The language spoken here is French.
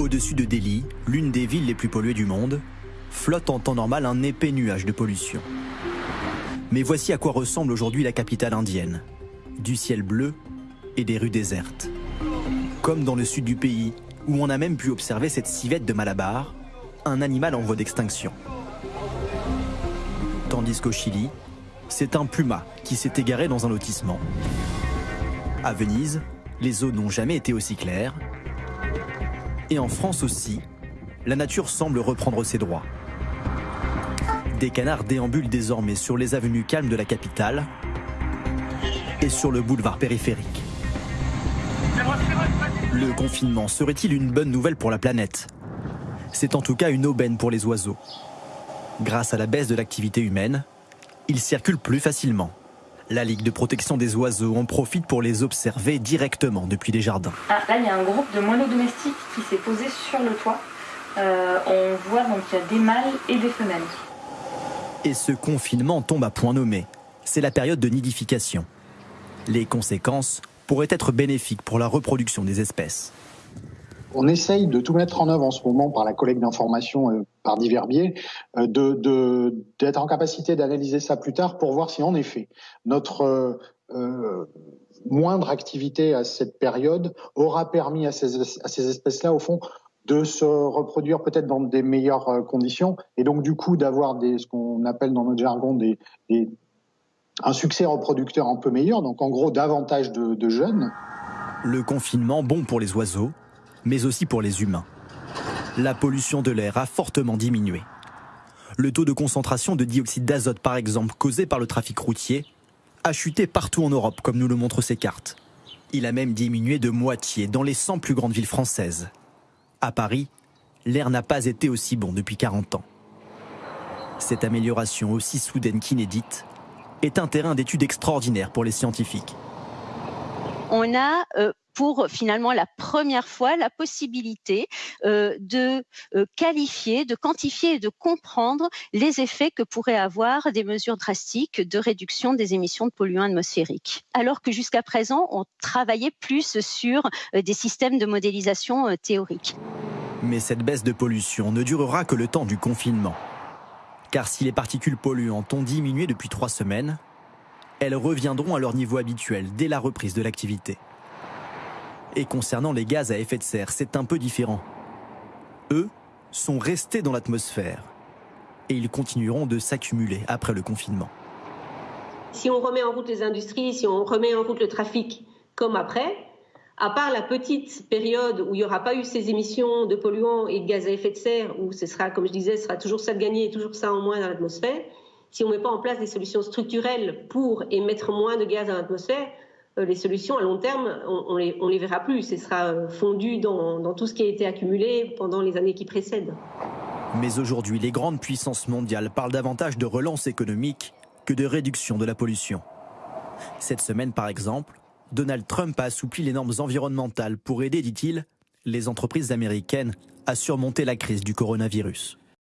Au-dessus de Delhi, l'une des villes les plus polluées du monde, flotte en temps normal un épais nuage de pollution. Mais voici à quoi ressemble aujourd'hui la capitale indienne. Du ciel bleu et des rues désertes. Comme dans le sud du pays, où on a même pu observer cette civette de Malabar, un animal en voie d'extinction. Tandis qu'au Chili, c'est un puma qui s'est égaré dans un lotissement. À Venise, les eaux n'ont jamais été aussi claires. Et en France aussi, la nature semble reprendre ses droits. Des canards déambulent désormais sur les avenues calmes de la capitale et sur le boulevard périphérique. Le confinement serait-il une bonne nouvelle pour la planète? C'est en tout cas une aubaine pour les oiseaux. Grâce à la baisse de l'activité humaine, ils circulent plus facilement. La Ligue de protection des oiseaux en profite pour les observer directement depuis les jardins. Ah, là, il y a un groupe de moineaux domestiques qui s'est posé sur le toit. Euh, on voit donc qu'il y a des mâles et des femelles. Et ce confinement tombe à point nommé. C'est la période de nidification. Les conséquences pourraient être bénéfiques pour la reproduction des espèces. On essaye de tout mettre en œuvre en ce moment par la collecte d'informations euh, par divers biais, euh, d'être en capacité d'analyser ça plus tard pour voir si en effet notre euh, moindre activité à cette période aura permis à ces, espèces-là, au fond, de se reproduire peut-être dans des meilleures conditions et donc du coup d'avoir ce qu'on appelle dans notre jargon un succès reproducteur un peu meilleur, donc en gros davantage de jeunes. Le confinement bon pour les oiseaux, mais aussi pour les humains. La pollution de l'air a fortement diminué. Le taux de concentration de dioxyde d'azote, par exemple, causé par le trafic routier, a chuté partout en Europe, comme nous le montrent ces cartes. Il a même diminué de moitié dans les 100 plus grandes villes françaises. À Paris, l'air n'a pas été aussi bon depuis 40 ans. Cette amélioration aussi soudaine qu'inédite est un terrain d'étude extraordinaire pour les scientifiques. On a euh, pour finalement la première fois la possibilité euh, de euh, qualifier, de quantifier et de comprendre les effets que pourraient avoir des mesures drastiques de réduction des émissions de polluants atmosphériques. Alors que jusqu'à présent, on travaillait plus sur euh, des systèmes de modélisation théoriques. Mais cette baisse de pollution ne durera que le temps du confinement. Car si les particules polluantes ont diminué depuis trois semaines, elles reviendront à leur niveau habituel dès la reprise de l'activité. Et concernant les gaz à effet de serre, c'est un peu différent. Eux sont restés dans l'atmosphère et ils continueront de s'accumuler après le confinement. Si on remet en route les industries, si on remet en route le trafic comme après, à part la petite période où il n'y aura pas eu ces émissions de polluants et de gaz à effet de serre, où ce sera, comme je disais, ce sera toujours ça de gagner et toujours ça en moins dans l'atmosphère, si on ne met pas en place des solutions structurelles pour émettre moins de gaz dans l'atmosphère, les solutions à long terme, on, ne les, verra plus. Ce sera euh, fondu dans, dans tout ce qui a été accumulé pendant les années qui précèdent. Mais aujourd'hui, les grandes puissances mondiales parlent davantage de relance économique que de réduction de la pollution. Cette semaine, par exemple, Donald Trump a assoupli les normes environnementales pour aider, dit-il, les entreprises américaines à surmonter la crise du coronavirus.